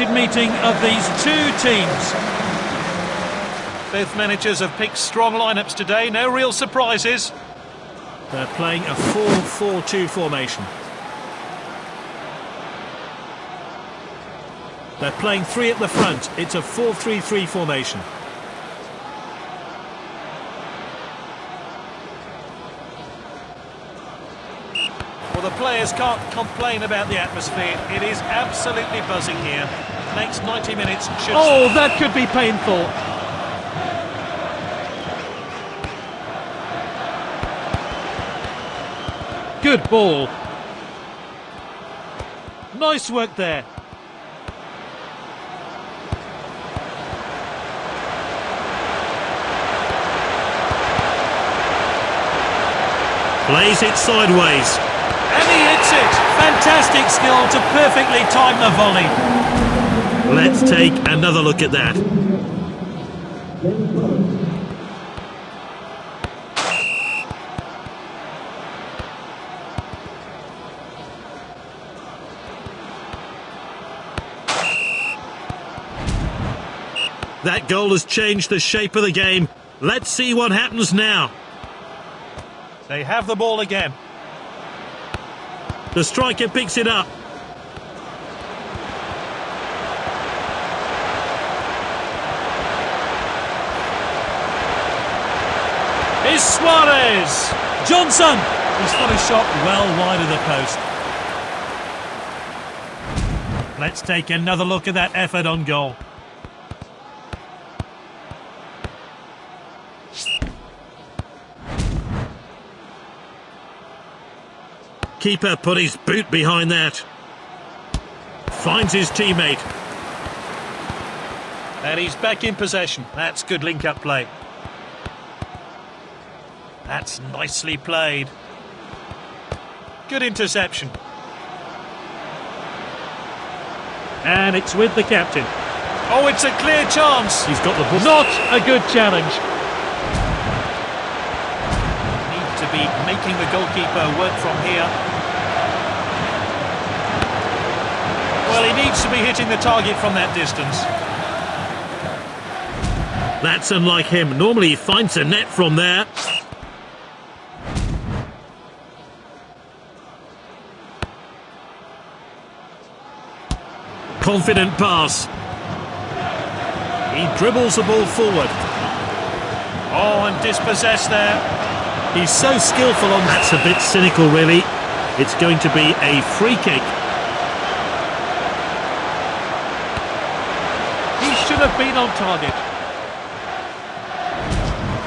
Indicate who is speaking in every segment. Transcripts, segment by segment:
Speaker 1: meeting of these two teams. Both managers have picked strong lineups today, no real surprises. They're playing a 4-4-2 formation. They're playing three at the front. It's a 4-3-3 formation. The players can't complain about the atmosphere. It is absolutely buzzing here. Next 90 minutes should...
Speaker 2: Oh, that could be painful. Good ball. Nice work there.
Speaker 1: Plays it sideways. And he hits it. Fantastic skill to perfectly time the volley. Let's take another look at that. That goal has changed the shape of the game. Let's see what happens now. They have the ball again. The striker picks it up. Is Suarez. Johnson. He's got a shot well wide of the post. Let's take another look at that effort on goal. Keeper put his boot behind that. Finds his teammate. And he's back in possession. That's good link-up play. That's nicely played. Good interception. And it's with the captain. Oh, it's a clear chance. He's got the ball.
Speaker 2: Not a good challenge.
Speaker 1: Need to be making the goalkeeper work from here. Well, he needs to be hitting the target from that distance. That's unlike him. Normally he finds a net from there. Confident pass. He dribbles the ball forward. Oh, and dispossessed there. He's so skillful on... That's a bit cynical, really. It's going to be a free kick.
Speaker 2: Have been on target.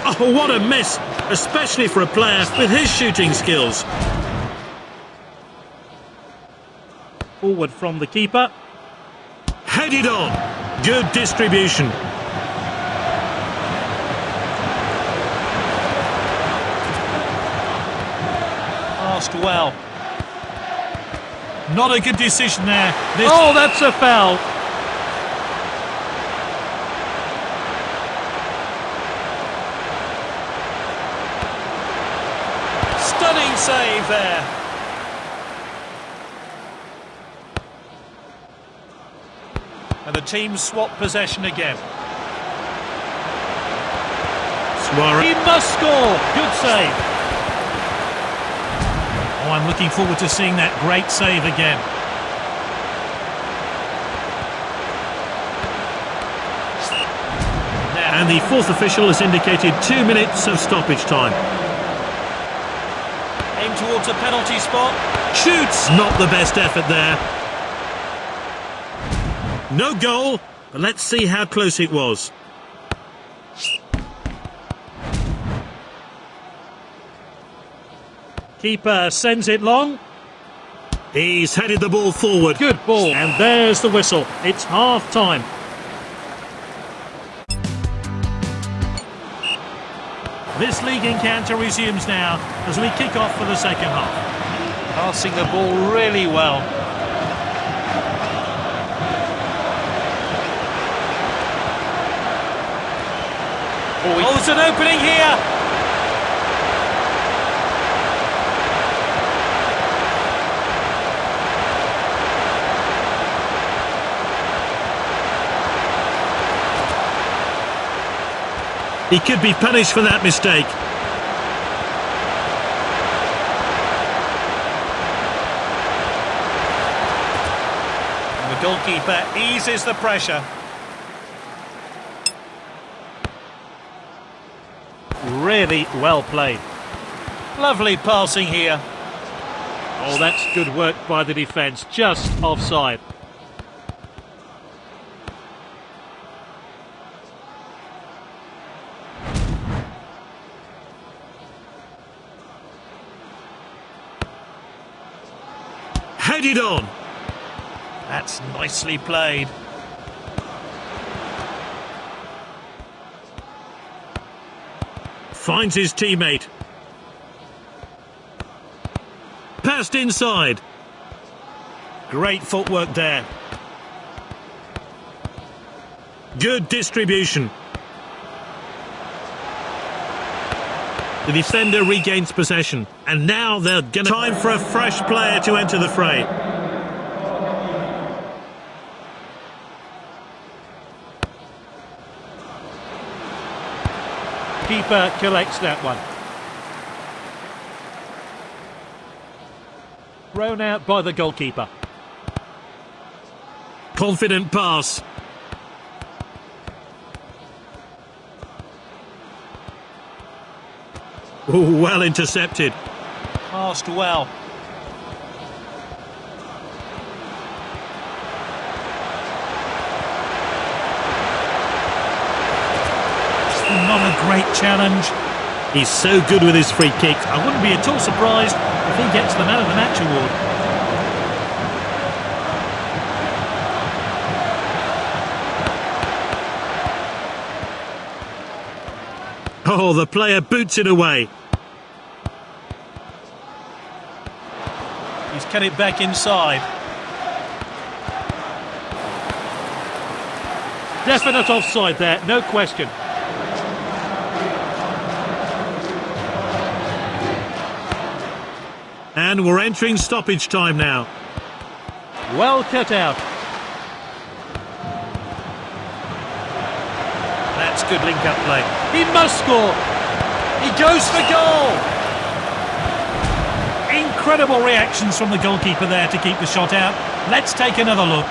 Speaker 1: Oh, what a miss, especially for a player with his shooting skills.
Speaker 2: Forward from the keeper.
Speaker 1: Headed on. Good distribution. Passed well. Not a good decision there.
Speaker 2: This oh, that's a foul.
Speaker 1: Save there. And the team swap possession again.
Speaker 2: Suarez. He must score. Good save.
Speaker 1: Oh, I'm looking forward to seeing that great save again. And the fourth official has indicated two minutes of stoppage time towards a penalty spot. Shoots! Not the best effort there. No goal, but let's see how close it was. Keeper sends it long. He's headed the ball forward.
Speaker 2: Good ball. And there's the whistle. It's half
Speaker 1: This league encounter resumes now as we kick off for the second half. Passing the ball really well. Oh, there's an opening here!
Speaker 3: He could be punished for that mistake.
Speaker 1: And the goalkeeper eases the pressure. Really well played. Lovely passing here. Oh, that's good work by the defence. Just offside.
Speaker 3: Headed on.
Speaker 1: That's nicely played.
Speaker 3: Finds his teammate. Passed inside. Great footwork there. Good distribution. The defender regains possession, and now they're going to time for a fresh player to enter the fray.
Speaker 1: Keeper collects that one. Thrown out by the goalkeeper.
Speaker 3: Confident pass. Ooh, well intercepted.
Speaker 1: Passed well. Not a great challenge.
Speaker 3: He's so good with his free kicks.
Speaker 1: I wouldn't be at all surprised if he gets the man of the match award.
Speaker 3: Oh, the player boots it away.
Speaker 1: He's cut it back inside. Definite offside there, no question.
Speaker 3: And we're entering stoppage time now.
Speaker 1: Well cut out. That's good link-up play. He must score. He goes for goal. Incredible reactions from the goalkeeper there to keep the shot out. Let's take another look.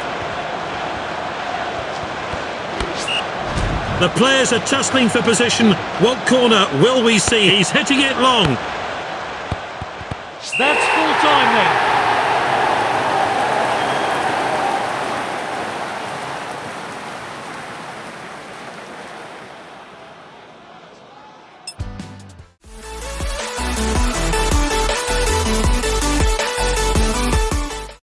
Speaker 3: The players are tussling for position. What corner will we see? He's hitting it long.
Speaker 1: That's full time then.